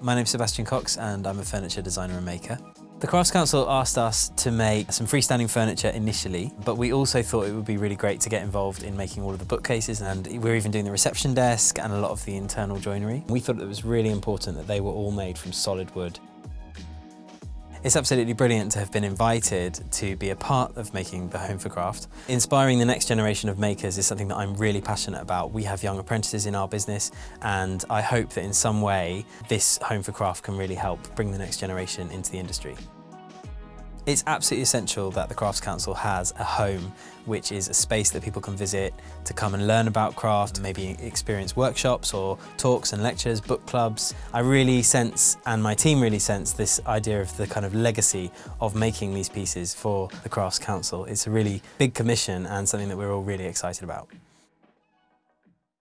My name's Sebastian Cox and I'm a furniture designer and maker. The Crafts Council asked us to make some freestanding furniture initially, but we also thought it would be really great to get involved in making all of the bookcases and we're even doing the reception desk and a lot of the internal joinery. We thought it was really important that they were all made from solid wood it's absolutely brilliant to have been invited to be a part of making the Home for Craft. Inspiring the next generation of makers is something that I'm really passionate about. We have young apprentices in our business and I hope that in some way this Home for Craft can really help bring the next generation into the industry. It's absolutely essential that the Crafts Council has a home which is a space that people can visit to come and learn about craft, maybe experience workshops or talks and lectures, book clubs. I really sense, and my team really sense, this idea of the kind of legacy of making these pieces for the Crafts Council. It's a really big commission and something that we're all really excited about.